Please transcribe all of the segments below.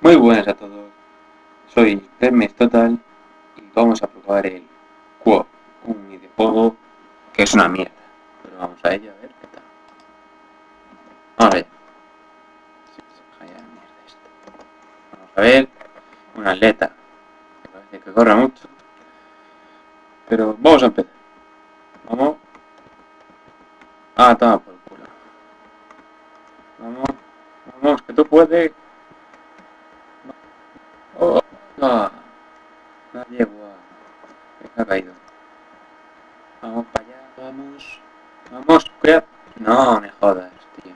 Muy buenas a todos, soy Hermes Total y vamos a probar el Quo, un videojuego que es una mierda. Pero vamos a ello a ver qué tal. Vamos allá. Vamos a ver, un atleta que parece que corre mucho. Pero vamos a empezar. Vamos. Ah, toma por culo. Vamos, vamos, que tú puedes. Oh, no. Nadie igual. Se ha caído. Vamos para allá, vamos. Vamos, cuidado. No, me jodas, tío.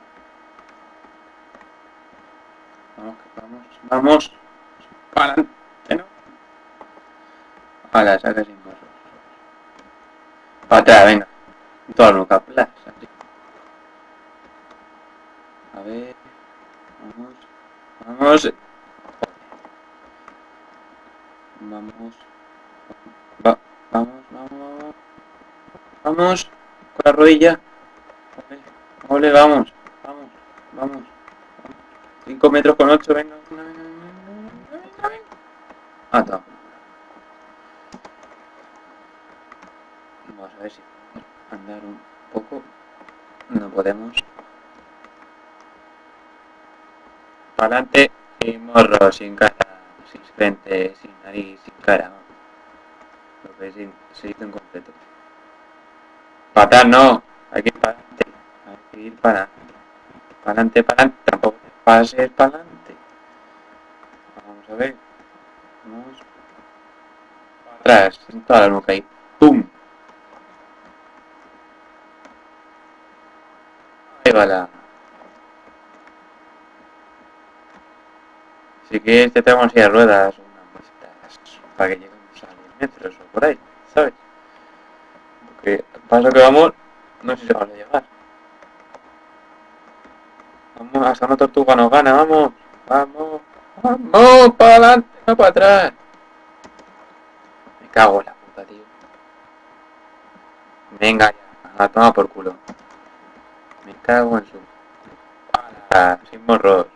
Vamos, vamos, vamos. Para adelante, ¿no? A la saca sin. Para atrás, venga. Todo lo que aplas. A ver. Vamos. Vamos. Vamos. Con la rodilla. Ole, vamos. Vamos, vamos. 5 metros con 8, venga. Ah, está. Vamos a ver si andar un poco. No podemos. Para adelante, sin morro, sin cara, sin frente, sin nariz, sin cara. Lo que se hizo incompleto. Para atrás no, hay que ir para adelante. Hay que ir para para adelante, para adelante. Tampoco pases para adelante. Vamos a ver. Vamos. Para atrás, en toda la nuca ahí. ¡Pum! Ahí va la. Si quieres te tenemos de ruedas, unas muestras para que lleguemos a 10 metros o por ahí, ¿sabes? Porque paso que vamos, no sé si a llegar. Vamos, hasta una tortuga nos gana, vamos, vamos, vamos, para adelante, no para atrás. Me cago en la puta, tío. Venga ya, a tomar por culo. Me cago en su... Sin morros.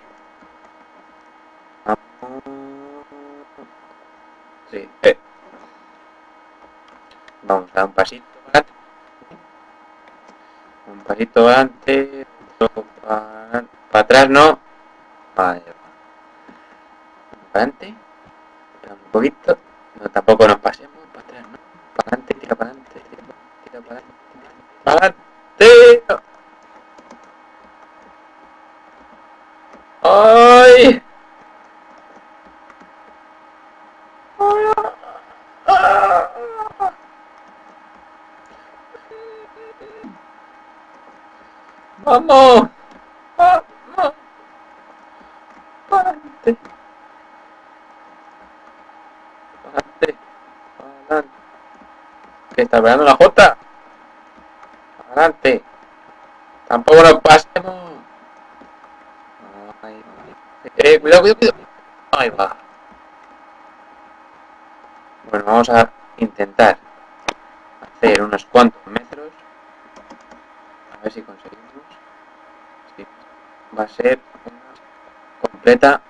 Vamos. Sí, eh. Vamos a un pasito pasito adelante. Otro para, para atrás, no. Vale. Para adelante. Un poquito. No, tampoco nos pasemos. Para atrás, no. Para adelante, tira para adelante. Tira, tira para adelante. Para adelante. ¡Ay! ¡Vamos! ¡Vamos! ¡Para adelante! ¡Para adelante! ¡Para adelante! ¿Qué está pegando la jota? ¡Para adelante! ¡Tampoco nos pasemos! Ay. ¡Eh, cuidado, cuidado, cuidado! ¡Ahí va! Bueno, vamos a intentar hacer unos cuantos ver si conseguimos. Va a ser una completa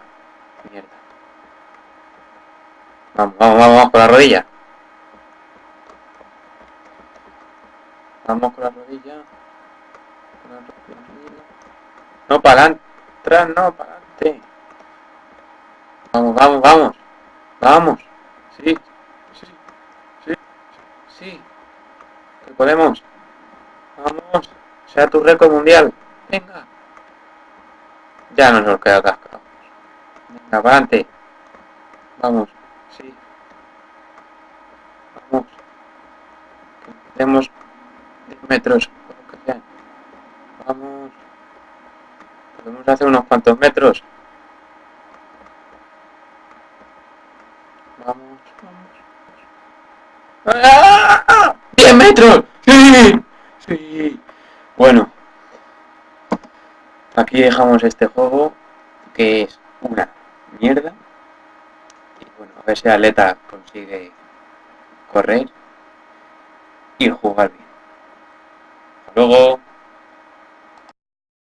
mierda. Vamos, vamos, vamos, vamos con la rodilla. Vamos con la rodilla. Con la rodilla. No, para. Atrás, no, para adelante. Vamos, vamos, vamos. Vamos. Sí, sí, sí. Que podemos. Vamos. Sea tu récord mundial. Venga. Ya no nos queda cascado. Venga, para adelante. Vamos. Sí. Vamos. Que tenemos 10 metros. lo que sea. Vamos. Podemos hacer unos cuantos metros. Vamos, vamos. ¡Ah! ¡10 metros! ¡Sí! ¡Sí! Bueno. Aquí dejamos este juego, que es una mierda. Y bueno, a ver si Aleta consigue correr y jugar bien. Hasta luego.